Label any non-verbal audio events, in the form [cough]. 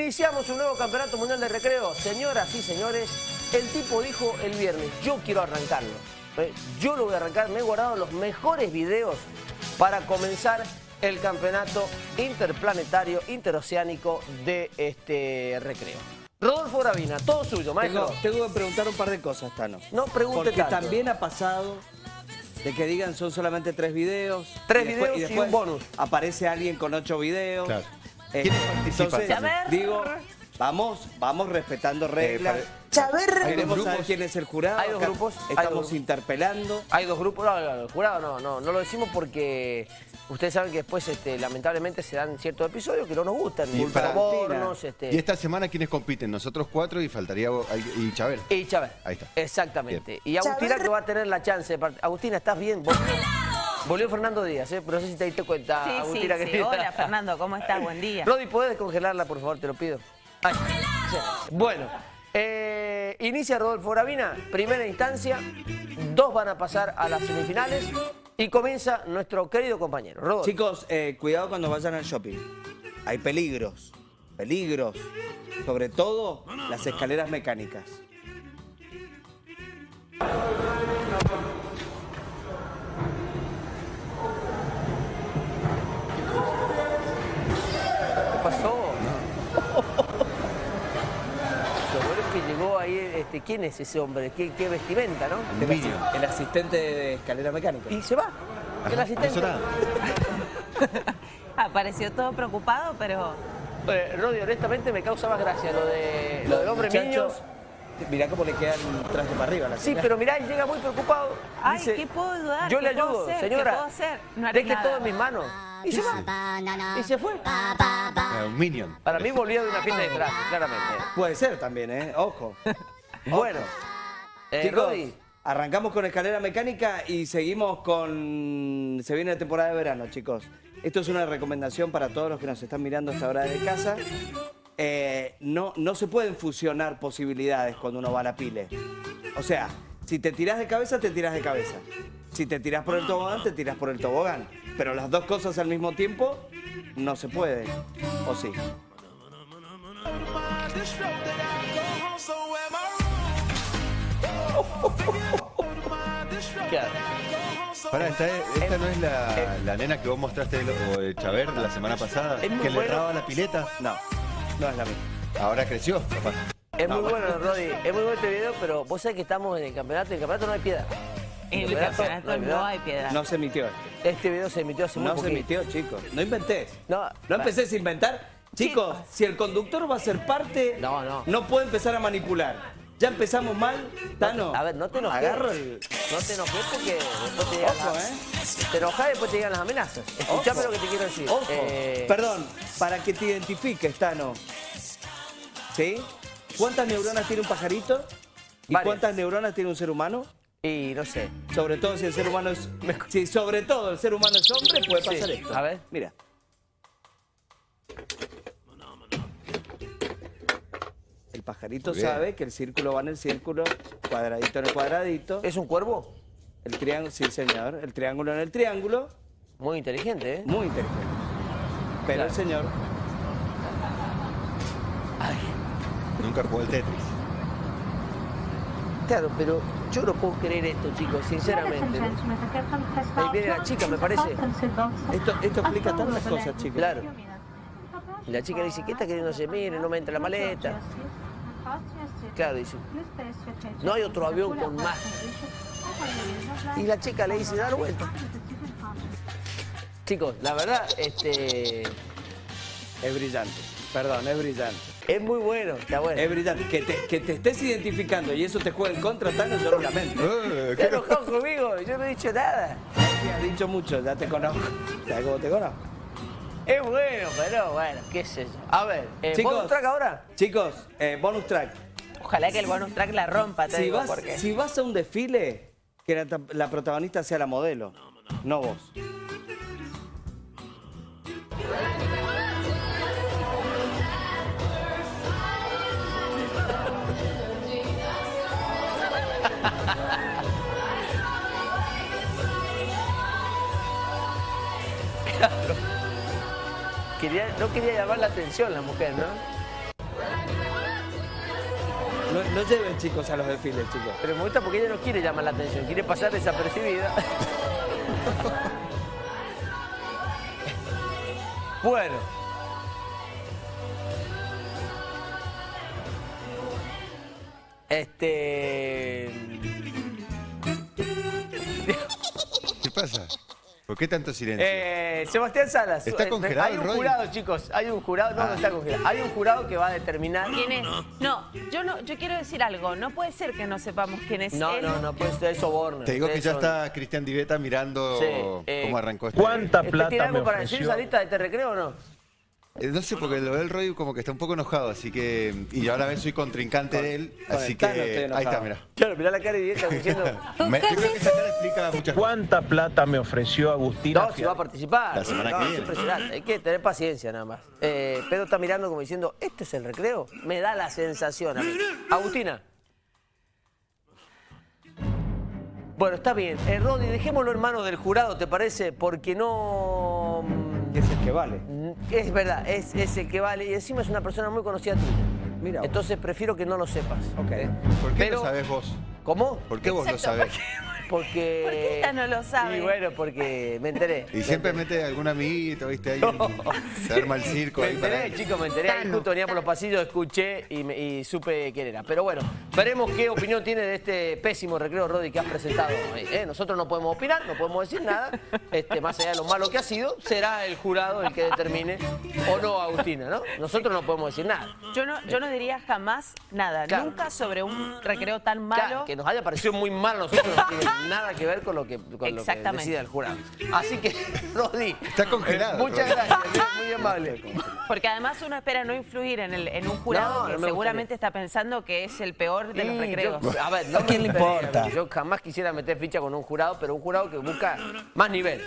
Iniciamos un nuevo campeonato mundial de recreo. Señoras y señores, el tipo dijo el viernes, yo quiero arrancarlo. Eh, Yo lo voy a arrancar, me he guardado los mejores videos para comenzar el campeonato interplanetario, interoceánico de este recreo. Rodolfo Gravina, todo suyo, maestro. Tengo, tengo que preguntar un par de cosas, Tano. No pregunte Porque tanto. también ha pasado de que digan son solamente tres videos. Tres y después- videos y un bonus. Aparece alguien con ocho videos. Claro. Eh, ¿Quiénes participan? Entonces, digo, vamos, vamos respetando reglas. Chaver. Queremos dos saber grupos. quién es el jurado. Hay dos grupos, Estamos dos. interpelando. Hay dos grupos, no, no, el jurado no, no, no lo decimos porque ustedes saben que después este, lamentablemente se dan ciertos episodios que no nos gustan, Y sobornos, este, Y esta semana, ¿quientes compiten? Nosotros cuatro y faltaría y Chávez. y Chávez. Ahí está. Exactamente. Y Agustina que va a tener la chance de part- Agustina, ¿estás bien? Vol- Volvió Fernando Díaz, ¿eh? pero no sé si te diste cuenta, Sí, sí, Agustina. sí. querida. Hola, [laughs] Fernando, ¿cómo estás? Buen día. Rodi, ¿podés descongelarla, por favor? Te lo pido. Sí. Bueno, eh, inicia Rodolfo Gravina, primera instancia. Dos van a pasar a las semifinales y comienza nuestro querido compañero, Rodolfo. Chicos, eh, cuidado cuando vayan al shopping. Hay peligros, peligros. Sobre todo las escaleras mecánicas. ¿Qué pasó? Lo bueno es que llegó ahí, este, ¿quién es ese hombre? ¿Qué, qué vestimenta, no? Un Minion. El asistente de escalera mecánica. Y se va. El asistente. [laughs] Apareció todo preocupado, pero Eh, Rodi, honestamente me causa más gracia lo, de, lo del hombre Muchachos, niños. Mirá cómo le queda el traje para arriba. La Sí, señora. pero mirá, él llega muy preocupado. Ay, Dice, ¿qué puedo ayudar? Yo ¿Qué le ayudo, hacer? señora. ¿Qué puedo hacer? No haré Deje nada. todo en mis manos. Y se va. Y se fue. Un Minion. Para mí volvía de una fiesta de [laughs] disfraz, claramente. Puede ser también, ¿eh? Ojo. Bueno, eh, Chicos, Rodi, arrancamos con escalera mecánica y seguimos con... Se viene la temporada de verano, chicos. Esto es una recomendación para todos los que nos están mirando a esta hora de casa. Eh, no, no se pueden fusionar posibilidades cuando uno va a la pile. O sea, si te tiras de cabeza, te tiras de cabeza. Si te tiras por el tobogán, te tiras por el tobogán. Pero las dos cosas al mismo tiempo no se puede. ¿O sí? Claro. Pará, esta, esta no es la, la nena que vos mostraste o de Chaver la semana pasada, que le bueno. erraba la pileta. No, no es la misma. Ahora creció, capaz. Es muy bueno, Rodi, es muy bueno este video, pero vos sabés que estamos en el campeonato y en el campeonato no hay piedad. en el campeonato campeonato no hay piedad. No se emitió este. Este video se emitió hace muy No se emitió, chicos. No inventés. No, No empecés a inventar. Chicos, si el conductor va a ser parte, No, no. no puede empezar a manipular. Ya empezamos mal, Tano. A ver, no te enojes. Agarro el... No te enojes porque después te llegan Ojo, las... ¿eh? Te enojas y después te llegan las amenazas. Escuchame Ojo. lo que te quiero decir. Ojo. Eh, Perdón, para que te identifiques, Tano. ¿Sí? ¿Cuántas neuronas tiene un pajarito? ¿Y Varias. cuántas neuronas tiene un ser humano? Y no sé. Sobre todo si el ser humano es... [laughs] Si sobre todo el ser humano es hombre, puede Sí, pasar esto. a ver. Mira. El pajarito sabe que el círculo va en el círculo, cuadradito en el cuadradito. ¿Es un cuervo? El triángulo, sí señor, el triángulo en el triángulo, Muy inteligente, ¿eh? muy inteligente. Pero Claro. el señor, Nunca jugó el Tetris. Claro, pero yo no puedo creer esto, chicos, sinceramente. ¿no? Ahí viene la chica, me parece. esto, esto explica tantas cosas, chicos. Claro. Y la chica le dice, ¿qué está queriendo hacer? Mire, no me entra la maleta. Claro, dice. No hay otro avión con más. Y la chica le dice, dar vuelta. Chicos, la verdad, este... Es brillante, perdón, es brillante. Es muy bueno, está bueno. Es brillante. Que te, que te estés identificando y eso te juega en contra, Tano, yo lo lamento. Eh, ¿qué? enojado conmigo, yo no he dicho nada. Me has dicho mucho, ya te conozco. ¿Sabes cómo te conozco? Es bueno, pero bueno, qué sé yo. A ver, eh, Chicos. ¿bonus track ahora? Chicos, eh, bonus track. Ojalá que el bonus track la rompa, te Si digo, vas, porque... si vas a un desfile, que la, ta- la protagonista sea la modelo, no vos. [laughs] Quería, no quería llamar la atención la mujer, ¿no? No, no lleven chicos a los desfiles, chicos. Pero me gusta porque ella no quiere llamar la atención, quiere pasar desapercibida. [laughs] bueno. Este... ¿Qué pasa? ¿Por qué tanto silencio? Eh, Sebastián Salas. ¿Está eh, congelado Hay un jurado, chicos. Hay un jurado. No, no está congelado. Hay un jurado que va a determinar. ¿Quién es? No, yo no, yo quiero decir algo. No puede ser que no sepamos quién es No, él. no, no puede ser soborno. Te digo que ya está Cristian Diveta mirando Sí, eh, cómo arrancó esto. ¿Cuánta ¿Este plata ¿Tiene me algo para decir lista de te recreo o no? Eh, No sé, porque lo ve el Roy como que está un poco enojado, así que... Y yo a la vez soy contrincante de él, con así el que... Tano estoy Ahí enojado. está, mira. Claro, mirá la cara y está diciendo. [laughs] Me- yo creo que esa cara explica muchas cosas. ¿Cuánta plata me ofreció Agustina? No, si va a participar. La semana No, que es viene. impresionante. Hay que tener paciencia nada más. Eh, Pedro está mirando como diciendo, ¿este es el recreo? Me da la sensación a mí. Agustina. Bueno, está bien. Eh, Rodi, dejémoslo en manos del jurado, ¿te parece? Porque no... Es el que vale. Es verdad, es, es el que vale. Y encima es una persona muy conocida tuya. Mira. Entonces prefiero que no lo sepas. Ok. ¿Por qué Pero- lo sabés vos? ¿Cómo? ¿Por qué vos lo sabés? Porque... ¿Por qué ella no lo sabe? Y bueno, porque me enteré. Y siempre mete algún amiguito, ¿viste? Ahí se arma el circo Me ahí para... enteré, chicos, me enteré. Ahí justo venía por los pasillos, escuché y, me- y supe quién era. Pero bueno, veremos qué opinión tiene de este pésimo recreo, Rodi, que has presentado hoy. ¿eh? Nosotros no podemos opinar, no podemos decir nada. Este, más allá de lo malo que ha sido, será el jurado el que determine o no Agustina, ¿no? Nosotros no podemos decir nada. Yo no, yo no diría jamás nada. Claro. Nunca sobre un recreo tan malo. Claro, que nos haya parecido muy mal a nosotros no [laughs] nada que ver con lo que, con lo que Exactamente. decida el jurado. Así que, [laughs] Rodi, Está congelado, eh, muchas Rodi. gracias, muy amable. Porque además uno espera no influir en, el, en un jurado No, que no seguramente está pensando que es el peor de los recreos. yo- [laughs] a ver, no ¿A quién le importa? Yo jamás quisiera meter ficha con un jurado, pero un jurado que busca más nivel.